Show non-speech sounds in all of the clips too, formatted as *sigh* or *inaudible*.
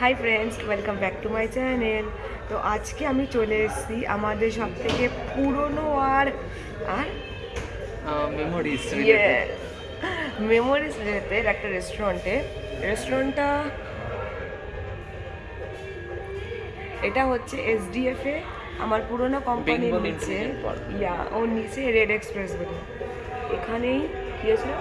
Hi friends welcome back to my channel তো আজকে আমি চলে এসেছি আমাদের সব থেকে পুরনো আর আর? মেমোরিজ মেমোরিজ রিলেটেড একটা রেস্টুরেন্টে রেস্টুরেন্টটা এটা হচ্ছে এসডিএফ এ। আমার পুরনো কোম্পানির নিচে। ইয়া ওর নিচে রেড এক্সপ্রেস বলে। এখানেই কি হয়েছিল?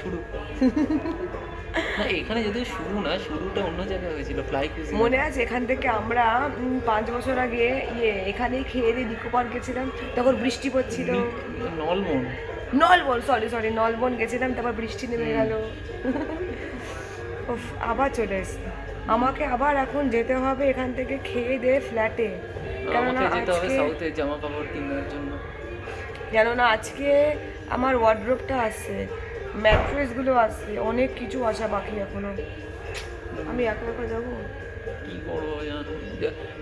শুরু। *laughs* না এখানে যদিও শুরু না শুরুটা অন্য জায়গায় হয়েছিল ফ্লাই কুইজিন মনে আছে এখান থেকে আমরা পাঁচ বছর আগে ইয়ে এখানেই খেয়ে দিয়ে নিকো পার্ক গেছিলাম তখন বৃষ্টি পড়ছিল। নলমন নলবন। সরি সরি নলবন গেছিলাম তারপর বৃষ্টি নেমে গেল। আবার চলে এসছি। আমাকে আবার এখন যেতে হবে এখান থেকে খেয়ে দিয়ে ফ্ল্যাটে কেননা আজকে জামা কাপড় কেনার জন্য। কেননা আজকে আমার ওয়ার্ড্রোপটা আসছে ম্যাট্রেসগুলো আসছে অনেক কিছু আসা বাকি এখনও। আমি একা একা যাব? কি করব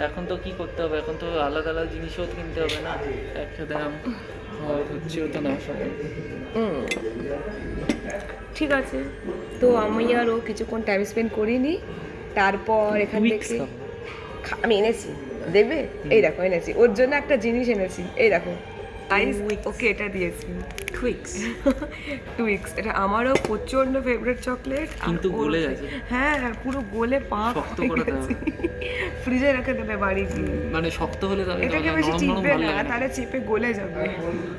এখন তো কি করতে হবে? এখন তো আলাদা আলাদা জিনিসও কিনতে হবে না? একসাথে হচ্ছেও তো না সবাই। ঠিক আছে। তো আমি আরও কিছুক্ষণ টাইম স্পেন্ড করিনি। তারপর এখান থেকে আমি এনেছি। দেখবে এই দেখো এনেছি। ওর জন্য একটা জিনিস এনেছি। এই দেখো। আইস ওকে এটা দিয়েছি। টুইক্স টুইক্স *laughs* এটা আমারও প্রচণ্ড ফেভারিট চকলেট কিন্তু গলে গেছে। হ্যাঁ হ্যাঁ পুরো গলে পাক শক্ত করে। ফ্রিজে রেখে দেবে বাড়ি গিয়ে। মানে শক্ত হলে তাহলে এটাকে বেশি চিপবে না তাহলে চেপে গলে যাবে।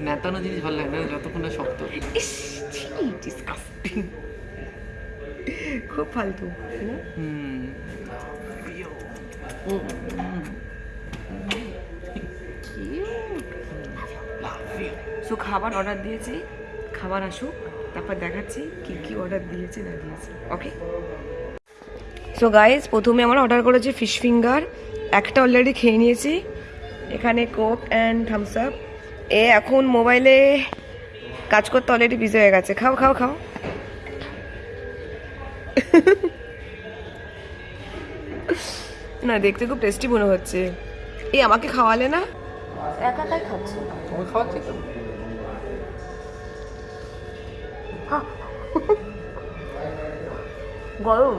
নেতানো জিনিস ভালো লাগে না যতক্ষণ না শক্ত। ইস ডিসকাস্টিং খুব ফালতু? হুম। সো খাবার অর্ডার দিয়েছি। খাবার আসুক তারপর দেখাচ্ছি কি কি অর্ডার দিয়েছি না দিয়েছি। ওকে সো গাইজ প্রথমে আমরা অর্ডার করেছি ফিশ ফিঙ্গার একটা অলরেডি খেয়ে নিয়েছি। এখানে কোক অ্যান্ড থামস আপ এ এখন মোবাইলে কাজ করতে অলরেডি বিজি হয়ে গেছে। খাও খাও খাও। না দেখতে খুব টেস্টি মনে হচ্ছে। এই আমাকে খাওয়ালে না? একা খাচ্ছে। খাওয়াচ্ছি গরম।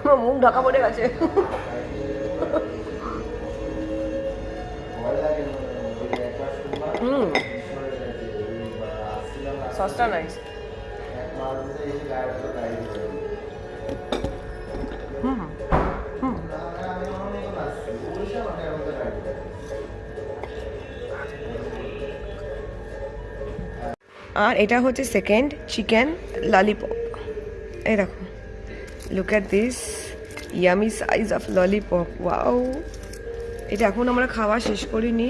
আমার মুখ ঢাকা পড়ে গেছে। হুম। সসটা নাইস আর এটা হচ্ছে সেকেন্ড চিকেন ললিপপ এই দেখো look at this yummy size of lollipop wow এটা এখন আমরা খাওয়া শেষ করিনি।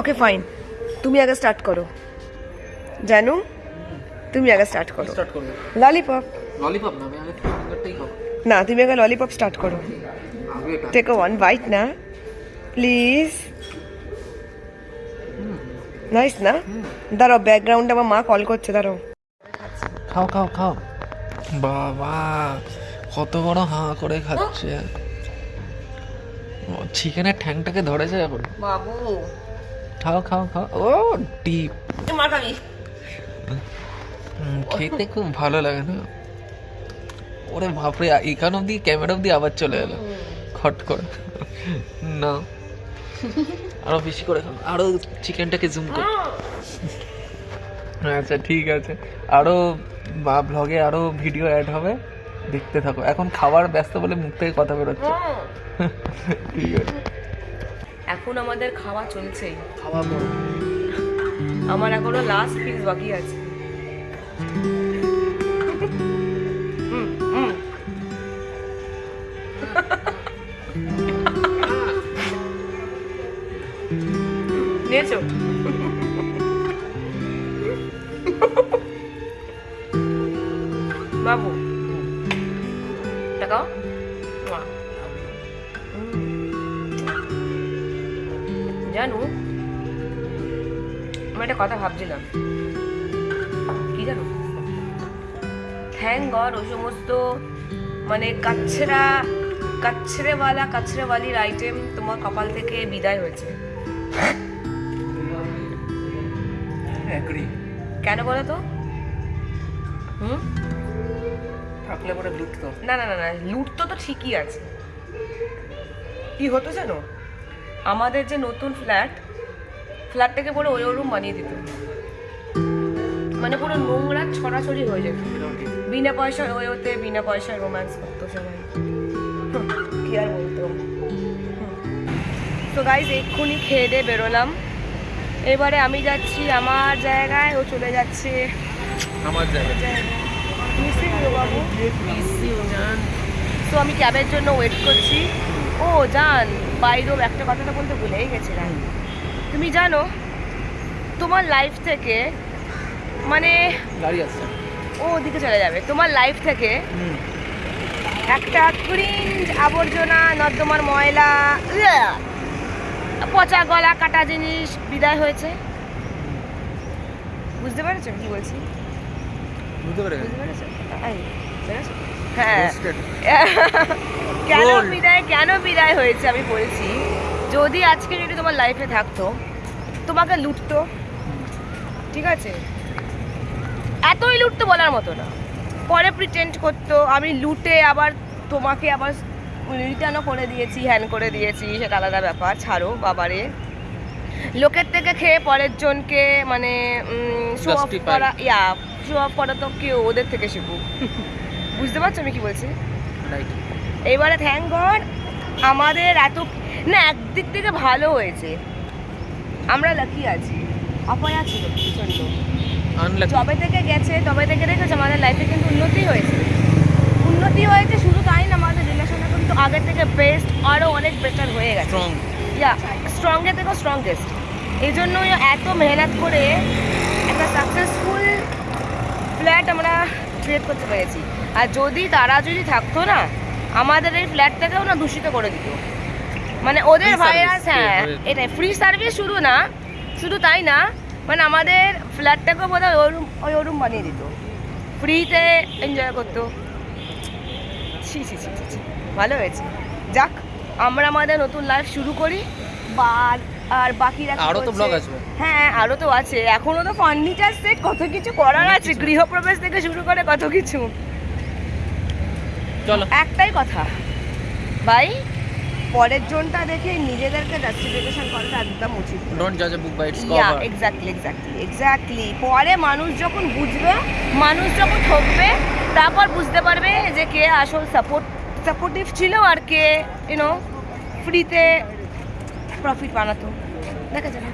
ওকে ফাইন তুমি আগে স্টার্ট করো। জানু তুমি আগে স্টার্ট করো। ললিপপ ললিপপ না না তুমি আগে ললিপপ স্টার্ট করো। টেক ওয়ান বাইট না। প্লিজ নাইস না দাঁড়াও ব্যাকগ্রাউন্ডে আমার মা কল করছে দাঁড়াও খাও খাও খাও বাবা কত বড় হাঁ করে খাচ্ছে চিকেনের ঠ্যাংটাকে ধরেছে এখন বাবু খাও খাও খাও ও ডিপ খেতে খুব ভালো লাগে না ওরে বাপরে এখান অব্দি ক্যামেরা অব্দি আবার চলে এলো খট করে না *laughs* আরও বেশি করে খাও আরও চিকেনটাকে জুম কর। আচ্ছা ঠিক আছে। আরও বা ব্লগে আরও ভিডিও অ্যাড হবে। দেখতে থাকো। এখন খাবার ব্যস্ত বলে মুখ থেকে কথা বেরোচ্ছে। *laughs* ঠিক আছে। এখন আমাদের খাওয়া চলছেই খাওয়া বড় আমার এখনও লাস্ট পিস বাকি আছে। বাবু। বাহ। জানু আমি একটা কথা ভাবছিলাম। কি জানো? থ্যাংক গড ওই সমস্ত মানে কাছরা কাছরেওয়ালা কাছরেওয়ালির আইটেম তোমার কপাল থেকে বিদায় হয়েছে। কেন বলো তো? হুম? থাকলে পরে লুটতো। না না না না লুট তো তো ঠিকই আছে। কি হতো জানো আমাদের যে নতুন ফ্ল্যাট ফ্ল্যাটটাকে পুরো ওই রুম বানিয়ে দিত। মানে পুরো নোংরা ছড়াছড়ি হয়ে যেত। বিনা পয়সায় ওই ওতে বিনা পয়সায় রোম্যান্স করতো সবাই। কি আর বলতো? তো গাইজ এক্ষুনি খেয়ে দিয়ে বেরোলাম। এবারে আমি যাচ্ছি আমার জায়গায় ও চলে যাচ্ছে। আমার জায়গা Missing you, বাবু তো আমি ক্যাবের জন্য ওয়েট করছি। ও জান বাইরেও একটা কথাটা বলতে ভুলেই গেছিলাম। তুমি জানো তোমার লাইফ থেকে মানে গাড়ি আসছে। ও ওদিকে চলে যাবে। তোমার লাইফ থেকে একটা ক্রিঞ্জ আবর্জনা নর্দমার ময়লা পচা গলা কাটা জিনিস বিদায় হয়েছে। বুঝতে পেরেছ কি বলছি? বুঝতে পেরে বুঝতে পেরেছ এই, পেরেছ? হ্যাঁ *laughs* কেন বিদায় কেন বিদায় হয়েছে আমি বলছি যদি আজকে যদি তোমার লাইফে থাকতো তোমাকে লুটতো ঠিক আছে? এতই লুটতো বলার মতো না। পরে প্রিটেন্ড করতো আমি লুটে আবার তোমাকে আবার রিটার্নও করে দিয়েছি হ্যান করে দিয়েছি সেটা আলাদা ব্যাপার ছাড়ো বাবারে। লোকের থেকে খেয়ে পরের জনকে মানে শো অফ করা ইয়া করা তো কেউ ওদের থেকে শিখুক। বুঝতে পারছ আমি কি বলছি? এবারে থ্যাংক গড আমাদের এত না একদিক থেকে ভালো হয়েছে। আমরা লাকি আছি। অপায়া ছিল প্রচণ্ড। আনলাকি যবে থেকে গেছে তবে থেকে দেখেছে আমাদের লাইফে কিন্তু উন্নতি হয়েছে। উন্নতি হয়েছে শুধু তাই না আমাদের রিলেশনে কিন্তু আগের থেকে বেস্ট আরও অনেক বেটার হয়ে গেছে। স্ট্রং ইয়া স্ট্রংয়ের থেকেও স্ট্রংগেস্ট এই জন্যই এত মেহনত করে ফ্ল্যাট আমরা ক্রিয়েট করতে পেরেছি। আর যদি তারা যদি থাকতো না আমাদের এই ফ্ল্যাটটাকেও না দূষিত করে দিত। মানে ওদের ভাইরাস হ্যাঁ এটাই ফ্রি সার্ভিস শুরু না শুধু তাই না মানে আমাদের ফ্ল্যাটটাকেও বোধ হয় ওরুম ওই ওরুম বানিয়ে দিত। ফ্রিতে এনজয় করতো। ছি ছি ছি, ছি ভালো হয়েছে। যাক আমরা আমাদের নতুন লাইফ শুরু করি। বা আর- বাকিরা আরও তো ব্লগ আসবে। হ্যাঁ আরও তো আছে। এখনও তো ফার্নিচার সেট কত কিছু করার আছে? গৃহপ্রবেশ থেকে শুরু করে কত কিছু। চলো। একটাই কথা। ভাই পরের জনটা দেখে নিজেদেরকে জাস্টিফিকেশন করাটা একদম উচিত ডোন্ট জাজ a book by its cover exactly exactly exactly পরে মানুষ যখন বুঝবে মানুষ যখন ঠকবে তারপর বুঝতে পারবে যে কে আসল সাপোর্ট সাপোর্টিভ ছিল আর কে ইউনো ফ্রিতে প্রফিট বানাতো। দেখা যাবে